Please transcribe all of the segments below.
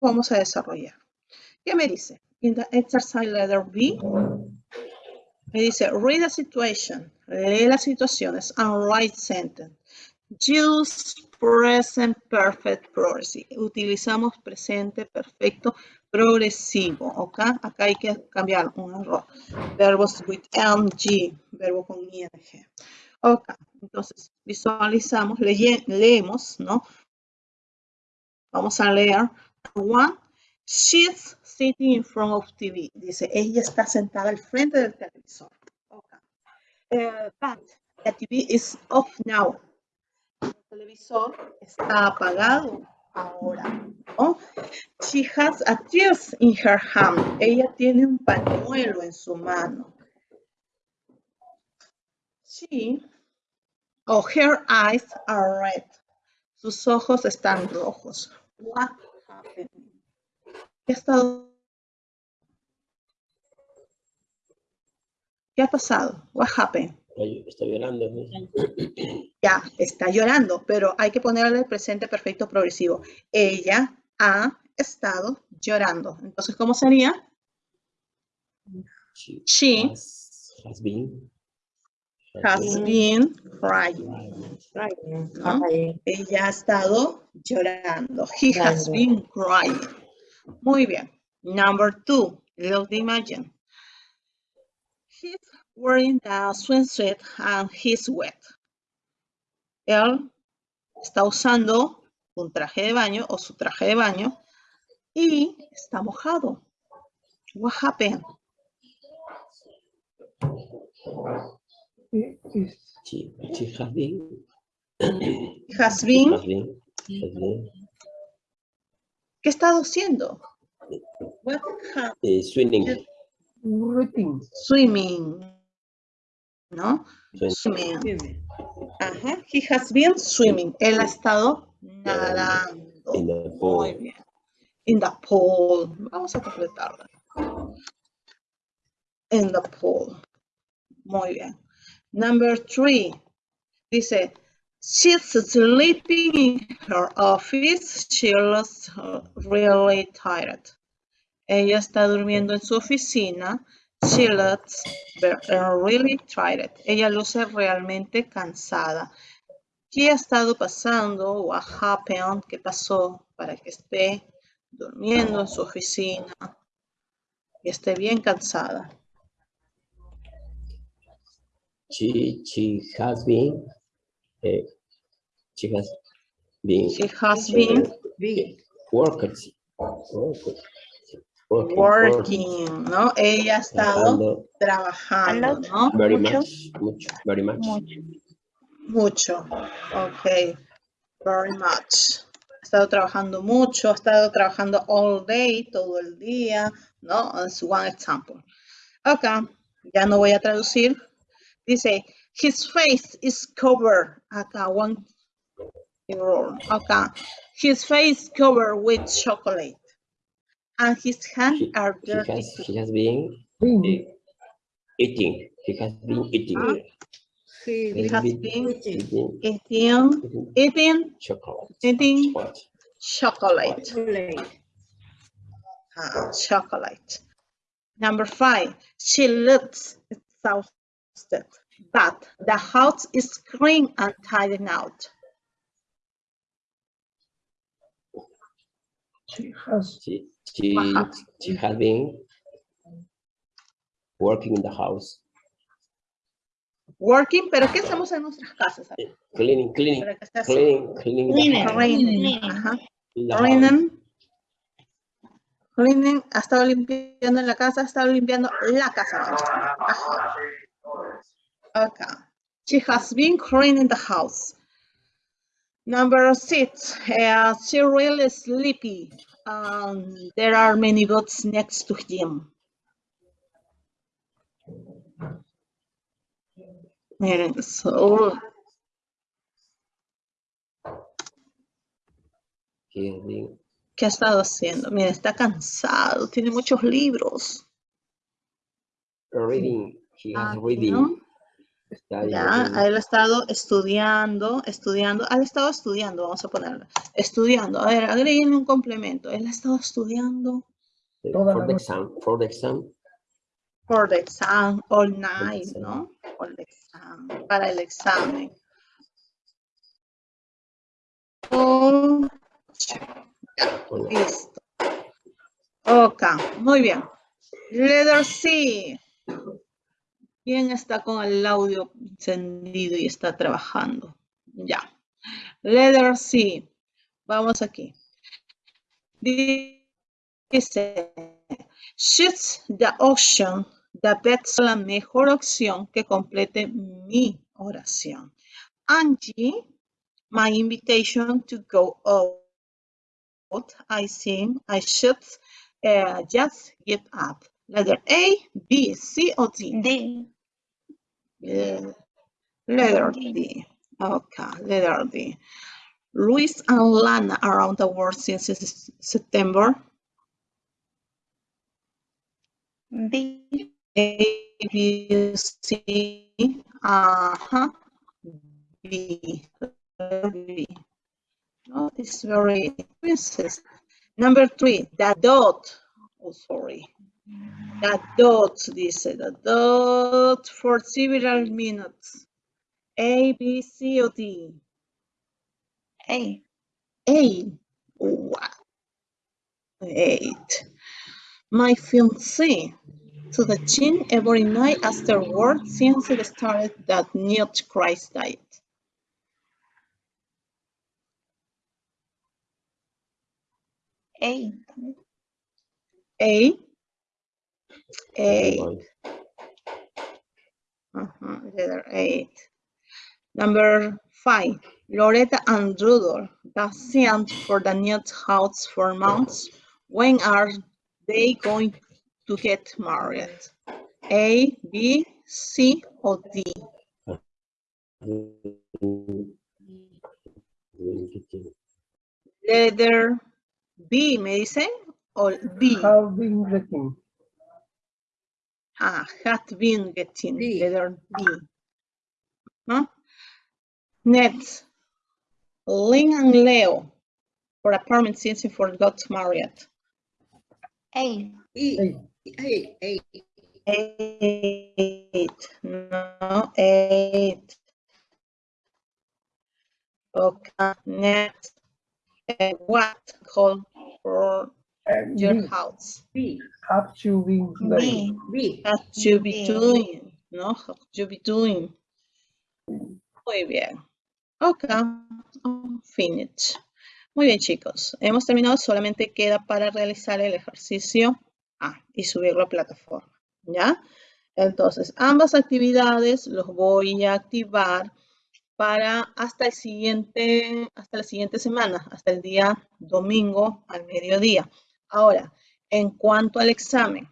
vamos a desarrollar. ¿Qué me dice? In the exercise letter B, me dice, read the situation, lee las situaciones, and write sentence. Use present perfect progressive. Utilizamos presente perfecto progresivo, ¿ok? Acá hay que cambiar un error. Verbos with MG, verbo con ING. Ok, entonces visualizamos, leemos, ¿no? Vamos a leer. One, she's sitting in front of TV. Dice, ella está sentada al frente del televisor. Okay. Uh, but the TV is off now. El televisor está apagado ahora. ¿no? She has a tears in her hand. Ella tiene un pañuelo en su mano. She, or her eyes are red. Sus ojos están rojos. What? ¿Qué ha estado? ¿Qué ha pasado? What happened? Está llorando. Ya, está llorando, pero hay que ponerle el presente perfecto progresivo. Ella ha estado llorando. Entonces, ¿cómo sería? She, She has, has been, has been crying. ¿no? Ella ha estado llorando. He has been crying. Muy bien. Number two, the imagine. He's wearing the swimsuit and he's wet. Él está usando un traje de baño o su traje de baño y está mojado. What happened? She, she has been, He has been, has been, has been ¿qué ha estado haciendo? What ha- eh, swimming, Routine. swimming. ¿No? swimming. Swimming. Ajá. He has been swimming. Él ha estado nadando. in the Muy pool. bien. In the pool. Vamos a completarla. In the pool. Muy bien. Number three. Dice, she's sleeping in her office. She looks really tired. Ella está durmiendo en su oficina. She looks uh, really tired. Ella luce realmente cansada. ¿Qué ha estado pasando? What happened? ¿Qué pasó para que esté durmiendo en su oficina y esté bien cansada? She, she has been, eh, she has been She has been working, working, working, working, ¿no? Ella ha estado trabajando trabajando, ¿no? very Mucho. much, mucho, very much. Mucho. Mucho. Ok. Very much. Ha estado trabajando mucho, ha estado trabajando all day, todo el día, ¿no? Es one example. Acá, ya no voy a traducir. Dice, his face is covered. Acá, one error. Acá, his face covered with chocolate. And his hands He, are he dirty. has, he has been Been. eh, eating, he has been eating. Ah. He He He has been been eating, eating, eating eating chocolate. Eating chocolate. chocolate. Ah, chocolate. Number five, she looks exhausted, but the house is clean and tidied out. She has She, she, Ajá. she has been working in the house, Working, pero ¿qué hacemos en nuestras casas? eh, cleaning, cleaning, cleaning, cleaning Cleaning. Cleaning. Cleaning. Cleaning, ha estado limpiando en la casa, ha estado limpiando la casa. Ajá. Okay. She has been cleaning the house. Number six, uh, she really sleepy. Um, there are many books next to him. Miren, so, He has been ¿qué ha estado haciendo? Miren, está cansado, tiene muchos libros. reading, he has Ah, reading, ¿no? Está Ya, ha estado estudiando, estudiando, ha estado estudiando, vamos a ponerlo, estudiando. A ver, agréguenle un complemento. Él ha estado estudiando Toda for the exam, for the exam. for the exam all night, exam. ¿no? For the exam, para el examen. Oh, listo. Ok, muy bien. Letter C. ¿Quién está con el audio encendido y está trabajando? Ya. Letter C. Vamos aquí. Dice, the option that best la mejor opción que complete mi oración. Angie, my invitation to go out. I think I should uh, just get up. Letter A, B, C, or D? D. Yeah. Letter D. Okay, letter D. Luis and Lana around the world since September. D. A, B, C, uh-huh, B, B. No, it's very princess. Number three, the dot. Oh, sorry. The dot, dice, the dot for several minutes. A, B, C, or D? A. A. Wow. Eight. My fiancé to the chin every night after work since it started that not Christ diet. A. A. Eight. Uh-huh, letter eight. Number five. Loretta and Rudolph, the sent for the new house for months. When are they going to get married? A, B, C, or D? Letter B, me dicen, o B. Have been written. Ah, had been getting, B. letter B. Huh? Next, Lynn and Leo for apartment since for got married. A. Eight. Eight, no, eight. Okay, next, uh, what call for And your house? have you been B. written? What you be doing, no? What you be doing. Muy bien. Ok, finish. Muy bien, chicos. Hemos terminado. Solamente queda para realizar el ejercicio A y subirlo a plataforma. ¿Ya? Entonces, ambas actividades los voy a activar para hasta el siguiente, hasta la siguiente semana, hasta el día domingo al mediodía. Ahora, en cuanto al examen,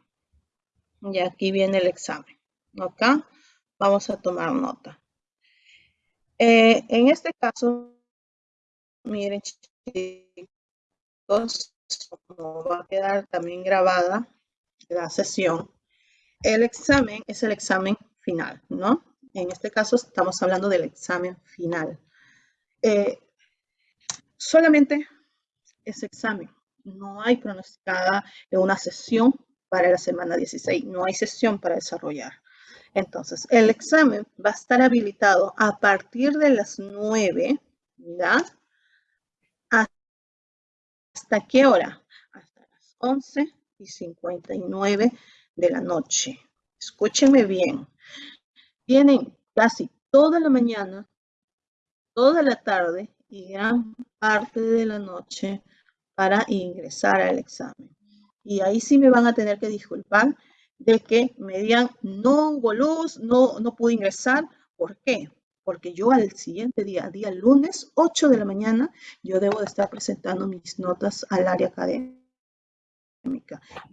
y aquí viene el examen, ¿ok? Vamos a tomar nota. Eh, en este caso, miren chicos, como va a quedar también grabada la sesión, el examen es el examen final, ¿no? En este caso estamos hablando del examen final. Eh, solamente ese examen. No hay pronosticada una sesión para la semana 16. No hay sesión para desarrollar. Entonces, el examen va a estar habilitado a partir de las 9, ¿ya? ¿Hasta qué hora? Hasta las 11 y 59 de la noche. Escúchenme bien. Tienen casi toda la mañana, toda la tarde y gran parte de la noche para ingresar al examen. Y ahí sí me van a tener que disculpar de que me digan, no hubo luz, no, no pude ingresar. ¿Por qué? Porque yo al siguiente día, día lunes, 8 de la mañana, yo debo de estar presentando mis notas al área académica.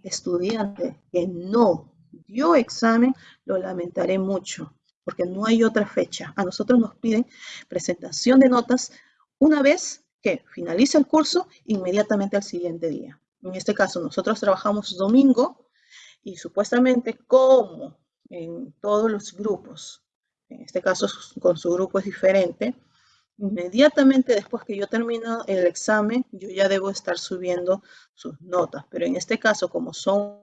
Estudiante que no dio examen, lo lamentaré mucho, porque no hay otra fecha. A nosotros nos piden presentación de notas una vez que finaliza el curso, inmediatamente al siguiente día. En este caso, nosotros trabajamos domingo y supuestamente como en todos los grupos en este caso con su grupo es diferente, inmediatamente después que yo termino el examen, yo ya debo estar subiendo sus notas. Pero en este caso, como son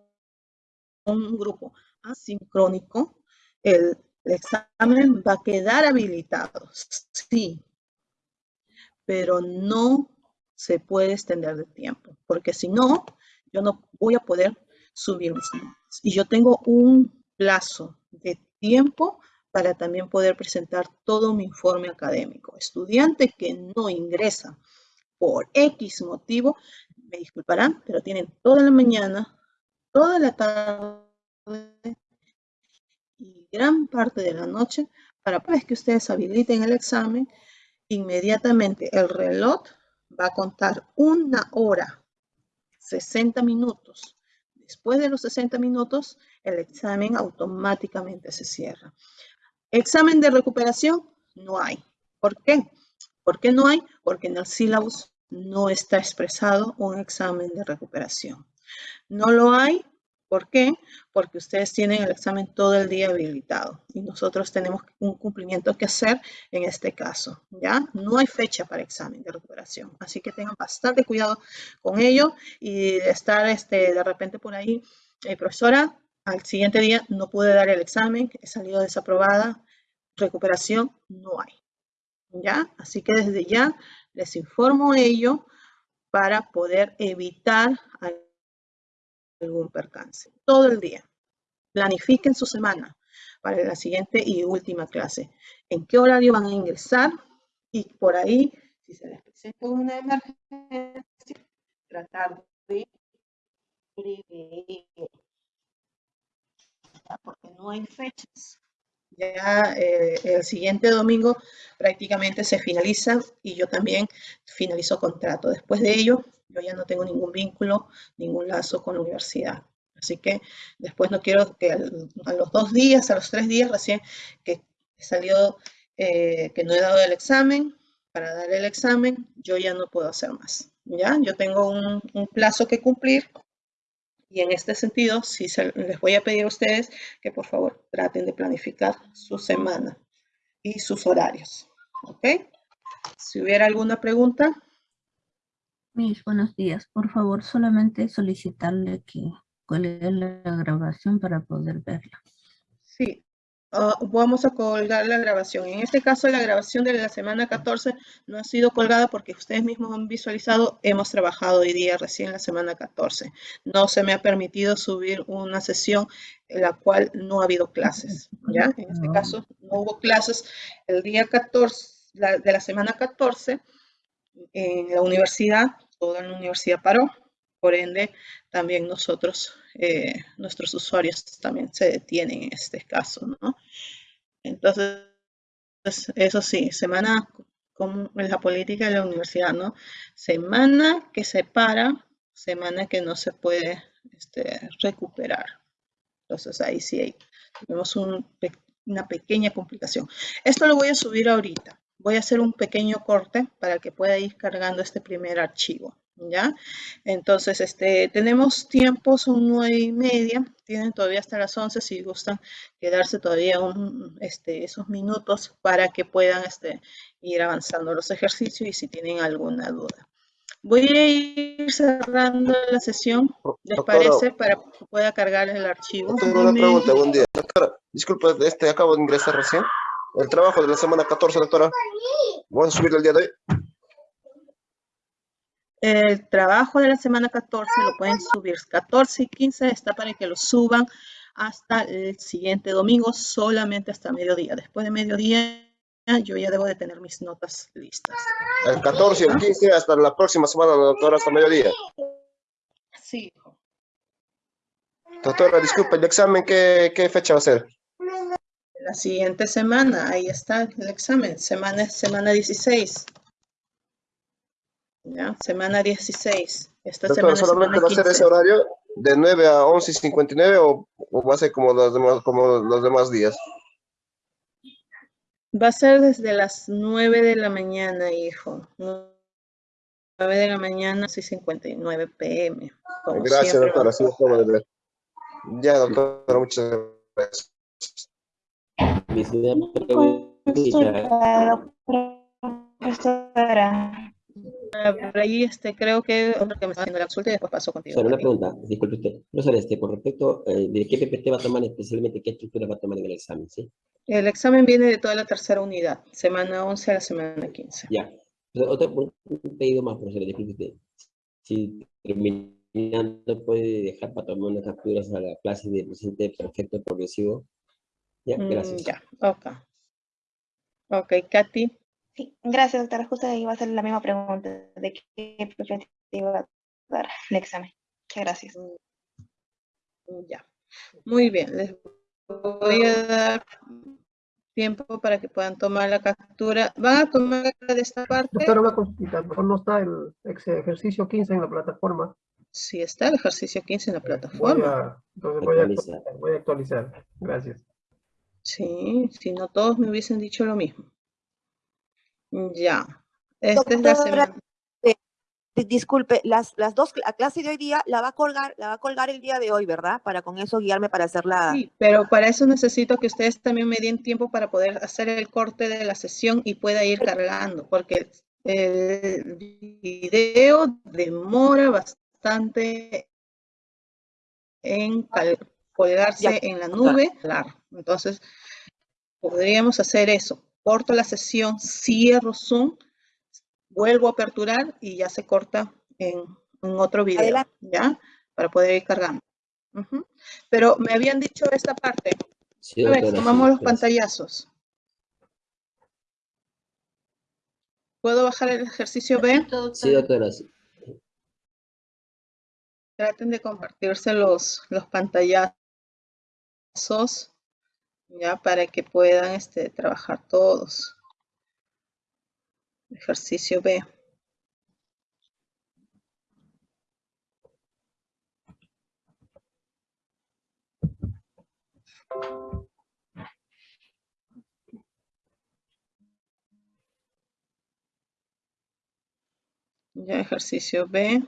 un grupo asincrónico, el, examen va a quedar habilitado, sí, pero no se puede extender de tiempo, porque si no, yo no voy a poder subir mis notas. Y yo tengo un plazo de tiempo para también poder presentar todo mi informe académico. Estudiante que no ingresa por X motivo, me disculparán, pero tienen toda la mañana, toda la tarde y gran parte de la noche para vez que ustedes habiliten el examen, inmediatamente el reloj va a contar una hora, 60 minutos. Después de los 60 minutos, el examen automáticamente se cierra. Examen de recuperación, no hay. ¿Por qué? ¿Por qué no hay? Porque en el sílabus no está expresado un examen de recuperación. No lo hay, ¿por qué? Porque ustedes tienen el examen todo el día habilitado y nosotros tenemos un cumplimiento que hacer en este caso, ¿ya? No hay fecha para examen de recuperación, así que tengan bastante cuidado con ello y estar este, de repente por ahí, eh, profesora, al siguiente día no pude dar el examen, he salido desaprobada, recuperación no hay. ¿Ya? Así que desde ya les informo ello para poder evitar algún percance. Todo el día. Planifiquen su semana para la siguiente y última clase. ¿En qué horario van a ingresar? Y por ahí, si se les presenta una emergencia, tratar de prevenir porque no hay fechas. Ya eh, el siguiente domingo prácticamente se finaliza y yo también finalizo contrato. Después de ello, yo ya no tengo ningún vínculo, ningún lazo con la universidad. Así que después no quiero que a los dos días, a los tres días recién que he salido, eh, que no he dado el examen, para dar el examen, yo ya no puedo hacer más. ¿ya? Yo tengo un, plazo que cumplir y en este sentido, sí les voy a pedir a ustedes que por favor traten de planificar su semana y sus horarios. ¿Ok? Si hubiera alguna pregunta. Mis buenos días. Por favor, solamente solicitarle que cuelgue la grabación para poder verla. Sí, Ah, vamos a colgar la grabación. En este caso, la grabación de la semana 14 no ha sido colgada porque ustedes mismos han visualizado, hemos trabajado hoy día recién la semana 14. No se me ha permitido subir una sesión en la cual no ha habido clases. ¿ya? En este caso, no hubo clases el día 14 de la semana 14 en la universidad, toda la universidad paró. Por ende, también nosotros, eh, nuestros usuarios también se detienen en este caso, ¿no? Entonces, eso sí, semana como en la política de la universidad, ¿no? Semana que se para, semana que no se puede este, recuperar. Entonces ahí sí tenemos una pequeña complicación. Esto lo voy a subir ahorita. Voy a hacer un pequeño corte para que pueda ir cargando este primer archivo. ¿ya? Entonces, este, tenemos tiempo, son nueve y media, tienen todavía hasta las 11 si gustan quedarse todavía un, este, esos minutos para que puedan este, ir avanzando los ejercicios y si tienen alguna duda. Voy a ir cerrando la sesión, ¿les parece? Para que pueda cargar el archivo. Tengo una pregunta, buen día. Doctora, disculpe, este, acabo de ingresar recién. El trabajo de la semana 14, doctora. ¿Vamos a subir el día de hoy? El trabajo de la semana 14 lo pueden subir 14 y 15, está para que lo suban hasta el siguiente domingo, solamente hasta mediodía. Después de mediodía yo ya debo de tener mis notas listas. El 14 y el 15 hasta la próxima semana, doctora, hasta mediodía. Sí. Doctora, disculpe, ¿el examen qué, qué fecha va a ser? La siguiente semana, ahí está el examen, semana, semana 16. ¿ya? Semana 16. Esta Doctor, semana, ¿solamente semana va a ser ese horario de 9 a 11 y 59 o, o va a ser como los, demás, como los demás días? Va a ser desde las 9 de la mañana, hijo. 9 de la mañana, 6.59 pm. Gracias, doctora. Así. Ya, doctora, muchas gracias. La profesora. Por ahí este, creo que otro que me está haciendo la consulta y después paso contigo. Solo una pregunta, disculpe usted. Profesor, este, con respecto eh, de qué PPT va a tomar especialmente, qué estructura va a tomar en el examen, ¿sí? El examen viene de toda la tercera unidad, semana 11 a la semana 15. Ya. Otro pedido más, profesor, disculpe usted. Si terminando puede dejar para tomar unas capturas a la clase de presente perfecto progresivo. Ya, Mm, gracias. ya, ok. Ok, Katy. Sí, gracias, doctora. Justo iba a hacer la misma pregunta de qué PPT iba a dar el examen. Muchas gracias. Ya. Muy bien, les voy a dar tiempo para que puedan tomar la captura. ¿Van a tomar de esta parte? Doctora, una consulta. Mejor no está el ejercicio 15 en la plataforma. Sí, está el ejercicio 15 en la Voy plataforma. a, entonces voy a actualizar. Voy a actualizar. Gracias. Sí, si no todos me hubiesen dicho lo mismo. Ya. Esta es la semana. Di- Disculpe, las, las dos, la clase de hoy día la va a colgar, la va a colgar el día de hoy, ¿verdad? Para con eso guiarme para hacer la... Sí, pero para eso necesito que ustedes también me den tiempo para poder hacer el corte de la sesión y pueda ir cargando, porque el video demora bastante en colgarse Ya, en la nube. Claro, entonces podríamos hacer eso. Corto la sesión, cierro Zoom, vuelvo a aperturar y ya se corta en, en otro video, Adelante. ¿ya? Para poder ir cargando. Pero me habían dicho esta parte. Sí, A ver, doctora, sí, tomamos los gracias. pantallazos. ¿Puedo bajar el ejercicio B? Sí, doctora, sí. Traten de compartirse los, los pantallazos, ya, para que puedan este, trabajar todos. Ejercicio B. Ya, ejercicio B.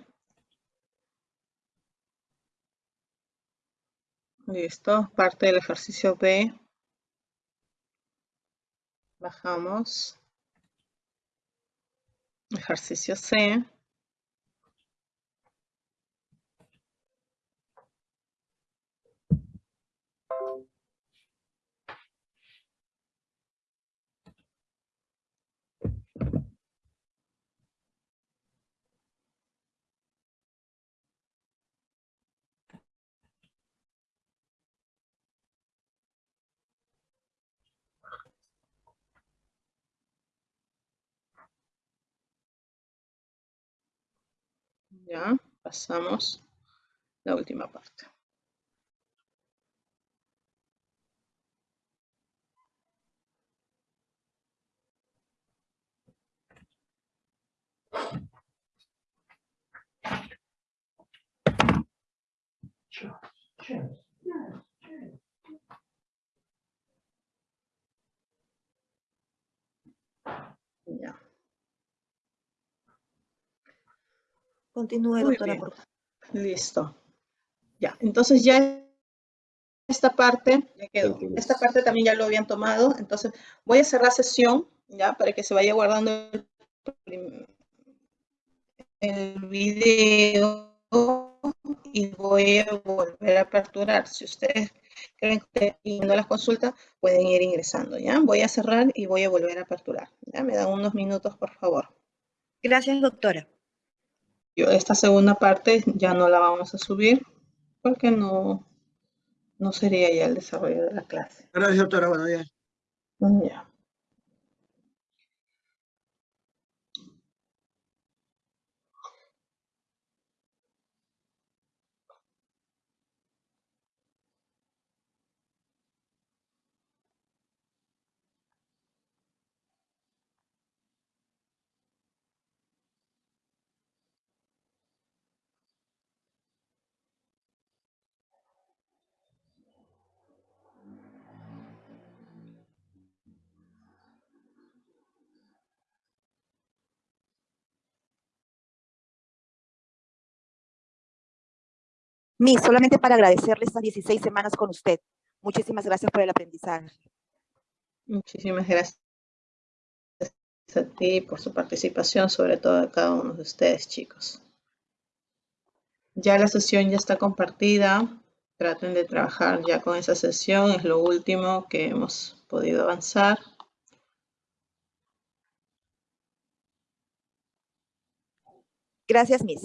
Listo, parte del ejercicio B. Bajamos. Ejercicio C. Ya, pasamos la última parte. Continúe, Muy doctora, bien. por favor. Listo. Ya, entonces ya esta parte ya quedó. Esta parte también ya lo habían tomado, entonces voy a cerrar sesión ya para que se vaya guardando el video y voy a volver a aperturar. Si ustedes creen que no las consultas, pueden ir ingresando, ¿ya? Voy a cerrar y voy a volver a aperturar. ¿Ya? Me dan unos minutos, por favor. Gracias, doctora. Yo esta segunda parte ya no la vamos a subir porque no, no sería ya el desarrollo de la clase. Gracias, doctora. Buenos días. Ya. Miss, solamente para agradecerle estas 16 semanas con usted. Muchísimas gracias por el aprendizaje. Muchísimas gracias a ti por su participación, sobre todo a cada uno de ustedes, chicos. Ya la sesión ya está compartida. Traten de trabajar ya con esa sesión. Es lo último que hemos podido avanzar. Gracias, Miss.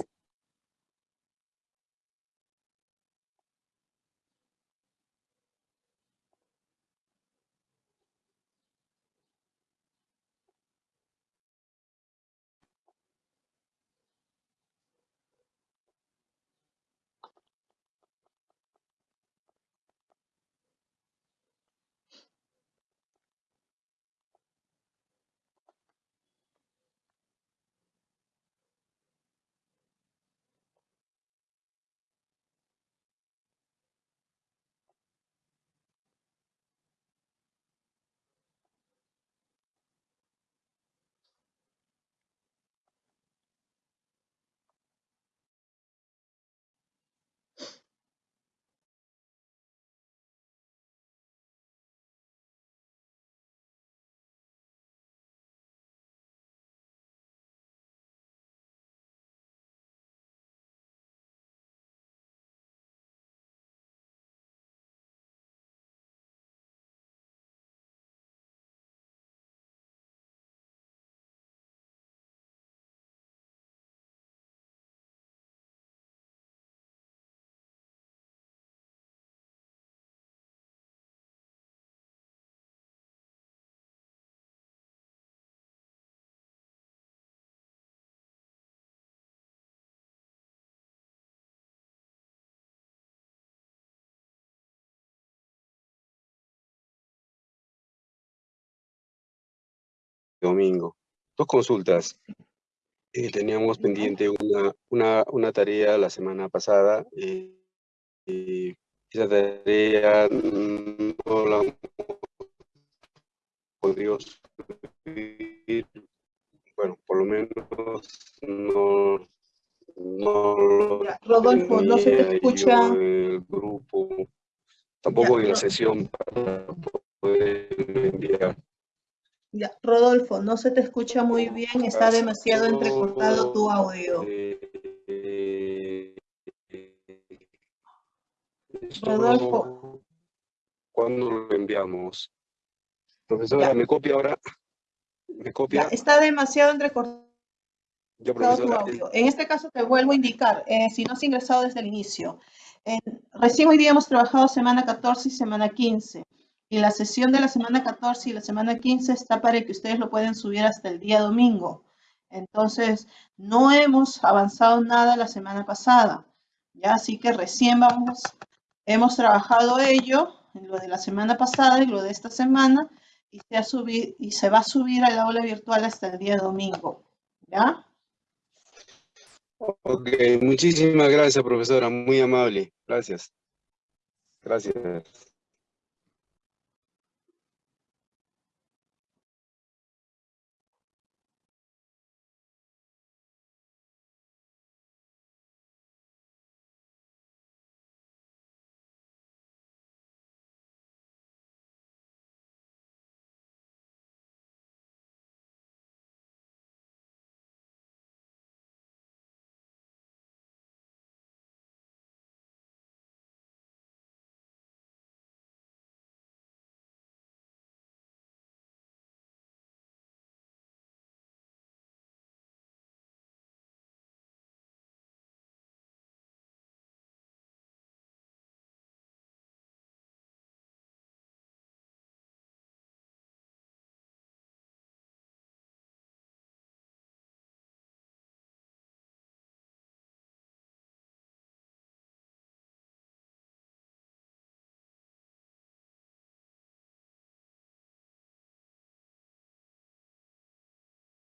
Domingo. Dos consultas. Eh, teníamos pendiente una, una, una, tarea la semana pasada. Eh, eh, esa tarea no la hemos podido subir. Bueno, por lo menos no, no Rodolfo, no se te escucha. El grupo, tampoco Ya, en la sesión para poder enviar. Ya, Rodolfo, no se te escucha muy bien, está demasiado entrecortado tu audio. Eh, esto Rodolfo. ¿Cuándo lo enviamos? Profesora, Ya. ¿me copia ahora? ¿Me Ya, copia? está demasiado entrecortado Ya, tu audio. En este caso te vuelvo a indicar, eh, si no has ingresado desde el inicio. Recién hoy día hemos trabajado semana 14 y semana 15. Y la sesión de la semana 14 y la semana 15 está para que ustedes lo pueden subir hasta el día domingo. Entonces, no hemos avanzado nada la semana pasada. Ya, así que recién vamos, hemos trabajado ello, en lo de la semana pasada y lo de esta semana, y se, ha subi- y se va a subir al aula virtual hasta el día domingo. ¿Ya? Ok, muchísimas gracias, profesora. Muy amable. Gracias. Gracias.